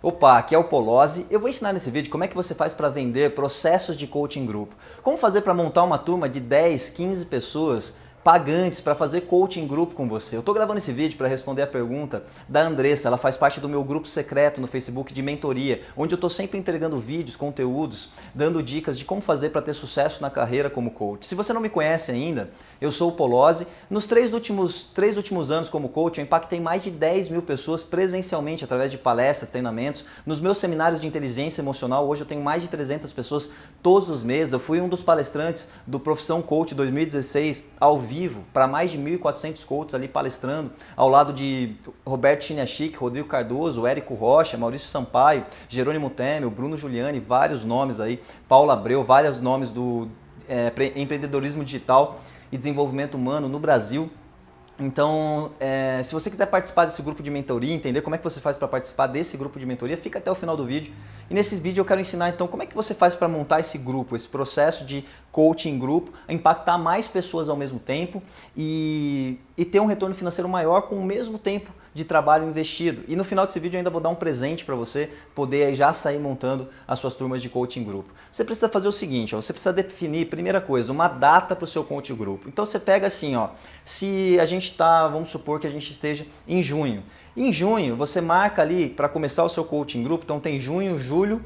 Opa, aqui é o Polozzi. Eu vou ensinar nesse vídeo como é que você faz para vender processos de coaching grupo. Como fazer para montar uma turma de 10, 15 pessoas pagantes para fazer coaching grupo com você. Eu estou gravando esse vídeo para responder a pergunta da Andressa, ela faz parte do meu grupo secreto no Facebook de mentoria, onde eu estou sempre entregando vídeos, conteúdos, dando dicas de como fazer para ter sucesso na carreira como coach. Se você não me conhece ainda, eu sou o Polozzi. Nos três últimos, três últimos anos como coach, eu impactei mais de 10 mil pessoas presencialmente através de palestras, treinamentos. Nos meus seminários de inteligência emocional, hoje eu tenho mais de 300 pessoas todos os meses. Eu fui um dos palestrantes do Profissão Coach 2016 ao vivo para mais de 1.400 coaches ali palestrando, ao lado de Roberto Chiniachik, Rodrigo Cardoso, Érico Rocha, Maurício Sampaio, Jerônimo Temer, Bruno Giuliani, vários nomes aí, Paula Abreu, vários nomes do é, empreendedorismo digital e desenvolvimento humano no Brasil. Então, é, se você quiser participar desse grupo de mentoria, entender como é que você faz para participar desse grupo de mentoria, fica até o final do vídeo. E nesse vídeo eu quero ensinar então como é que você faz para montar esse grupo, esse processo de coaching grupo, impactar mais pessoas ao mesmo tempo e, e ter um retorno financeiro maior com o mesmo tempo de trabalho investido. E no final desse vídeo eu ainda vou dar um presente para você poder já sair montando as suas turmas de coaching grupo. Você precisa fazer o seguinte, ó, você precisa definir, primeira coisa, uma data para o seu coaching grupo. Então você pega assim, ó, se a gente está, vamos supor que a gente esteja em junho. Em junho você marca ali para começar o seu coaching grupo, então tem junho, julho,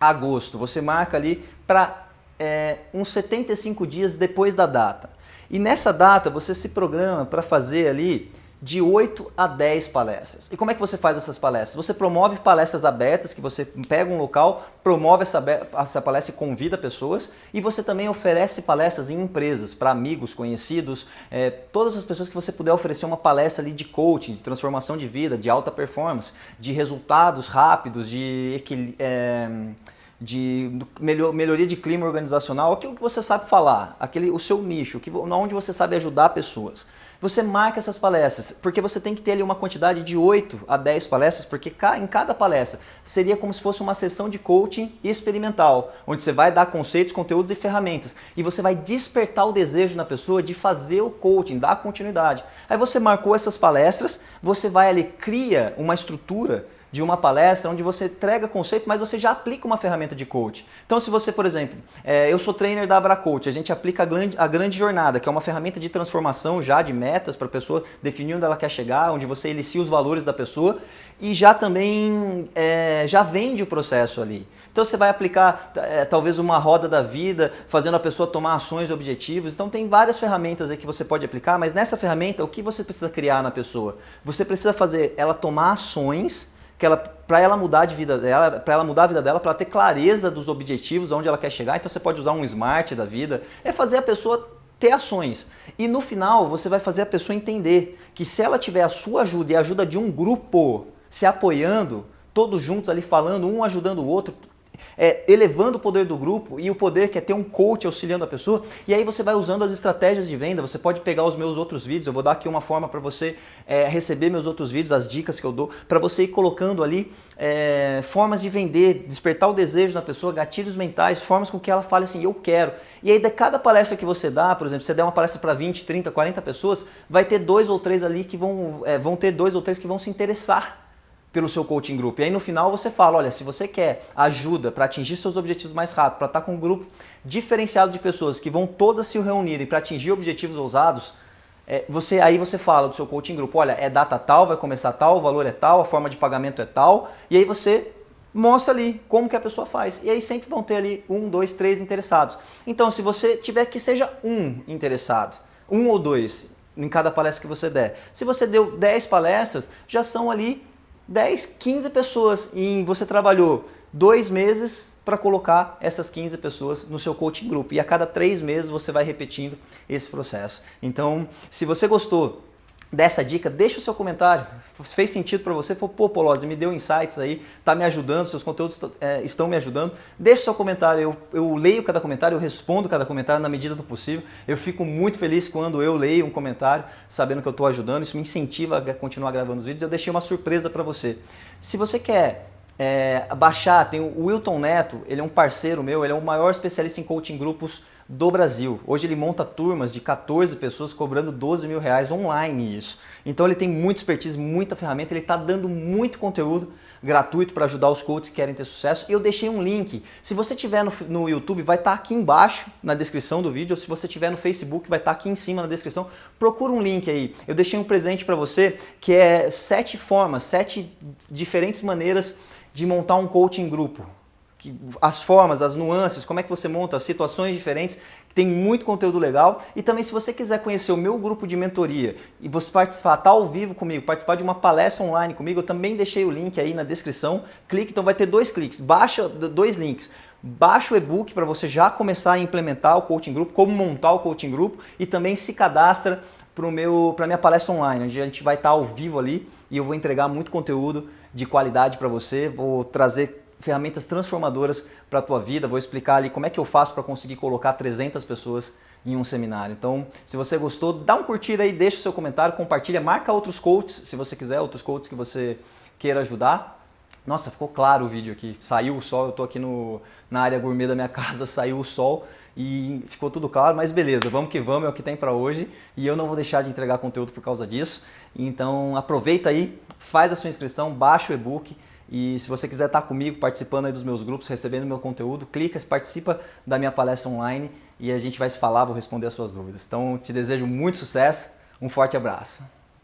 agosto. Você marca ali para é, uns 75 dias depois da data. E nessa data você se programa para fazer ali de 8 a 10 palestras. E como é que você faz essas palestras? Você promove palestras abertas, que você pega um local, promove essa, essa palestra e convida pessoas, e você também oferece palestras em empresas, para amigos, conhecidos, é, todas as pessoas que você puder oferecer uma palestra ali de coaching, de transformação de vida, de alta performance, de resultados rápidos, de é, de melhoria de clima organizacional, aquilo que você sabe falar, aquele, o seu nicho, que, onde você sabe ajudar pessoas. Você marca essas palestras, porque você tem que ter ali uma quantidade de 8 a 10 palestras, porque em cada palestra seria como se fosse uma sessão de coaching experimental, onde você vai dar conceitos, conteúdos e ferramentas, e você vai despertar o desejo na pessoa de fazer o coaching, dar continuidade. Aí você marcou essas palestras, você vai ali, cria uma estrutura de uma palestra onde você entrega conceito, mas você já aplica uma ferramenta de coach. Então se você, por exemplo, é, eu sou trainer da Abracoach, a gente aplica a grande, a grande jornada, que é uma ferramenta de transformação já de metas para a pessoa definir onde ela quer chegar, onde você inicia os valores da pessoa e já também é, já vende o processo ali. Então você vai aplicar é, talvez uma roda da vida, fazendo a pessoa tomar ações e objetivos. Então tem várias ferramentas aí que você pode aplicar, mas nessa ferramenta o que você precisa criar na pessoa? Você precisa fazer ela tomar ações que ela para ela mudar de vida dela, para ela mudar a vida dela, para ela ter clareza dos objetivos, onde ela quer chegar. Então você pode usar um smart da vida, é fazer a pessoa ter ações. E no final você vai fazer a pessoa entender que se ela tiver a sua ajuda e a ajuda de um grupo se apoiando, todos juntos ali falando, um ajudando o outro, é, elevando o poder do grupo e o poder que é ter um coach auxiliando a pessoa. E aí você vai usando as estratégias de venda, você pode pegar os meus outros vídeos, eu vou dar aqui uma forma para você é, receber meus outros vídeos, as dicas que eu dou, para você ir colocando ali é, formas de vender, despertar o desejo na pessoa, gatilhos mentais, formas com que ela fale assim, eu quero. E aí de cada palestra que você dá, por exemplo, você der uma palestra para 20, 30, 40 pessoas, vai ter dois ou três ali que vão, é, vão ter dois ou três que vão se interessar pelo seu coaching group. E aí no final você fala, olha, se você quer ajuda para atingir seus objetivos mais rápido, para estar tá com um grupo diferenciado de pessoas que vão todas se reunirem para atingir objetivos ousados, é, você aí você fala do seu coaching group, olha, é data tal, vai começar tal, o valor é tal, a forma de pagamento é tal, e aí você mostra ali como que a pessoa faz. E aí sempre vão ter ali um, dois, três interessados. Então se você tiver que seja um interessado, um ou dois em cada palestra que você der. Se você deu 10 palestras, já são ali 10, 15 pessoas e você trabalhou dois meses para colocar essas 15 pessoas no seu coaching group. E a cada três meses você vai repetindo esse processo. Então, se você gostou dessa dica, deixa o seu comentário. Fez sentido para você? Pô, Polozzi, me deu insights aí, tá me ajudando, seus conteúdos é, estão me ajudando. Deixa o seu comentário, eu, eu leio cada comentário, eu respondo cada comentário na medida do possível. Eu fico muito feliz quando eu leio um comentário, sabendo que eu estou ajudando, isso me incentiva a continuar gravando os vídeos. Eu deixei uma surpresa para você. Se você quer é, baixar, tem o Wilton Neto, ele é um parceiro meu, ele é o maior especialista em coaching grupos do Brasil. Hoje ele monta turmas de 14 pessoas cobrando 12 mil reais online isso. Então ele tem muita expertise, muita ferramenta, ele está dando muito conteúdo gratuito para ajudar os coaches que querem ter sucesso. E eu deixei um link. Se você tiver no, no YouTube, vai estar tá aqui embaixo na descrição do vídeo, ou se você tiver no Facebook, vai estar tá aqui em cima na descrição. Procura um link aí. Eu deixei um presente para você que é sete formas, sete diferentes maneiras de montar um coaching grupo as formas, as nuances, como é que você monta, as situações diferentes, tem muito conteúdo legal. E também se você quiser conhecer o meu grupo de mentoria e você participar, tá ao vivo comigo, participar de uma palestra online comigo, eu também deixei o link aí na descrição. Clique, então vai ter dois cliques, baixa dois links. Baixa o e-book para você já começar a implementar o coaching grupo, como montar o coaching grupo e também se cadastra para a minha palestra online, onde a gente vai estar tá ao vivo ali e eu vou entregar muito conteúdo de qualidade para você, vou trazer ferramentas transformadoras para a tua vida. Vou explicar ali como é que eu faço para conseguir colocar 300 pessoas em um seminário. Então, se você gostou, dá um curtir aí, deixa o seu comentário, compartilha, marca outros coaches, se você quiser, outros coaches que você queira ajudar. Nossa, ficou claro o vídeo aqui. Saiu o sol, eu estou aqui no, na área gourmet da minha casa, saiu o sol e ficou tudo claro, mas beleza, vamos que vamos, é o que tem para hoje e eu não vou deixar de entregar conteúdo por causa disso. Então aproveita aí, faz a sua inscrição, baixa o e-book e se você quiser estar comigo participando aí dos meus grupos, recebendo meu conteúdo, clica, participa da minha palestra online e a gente vai se falar, vou responder as suas dúvidas. Então te desejo muito sucesso, um forte abraço.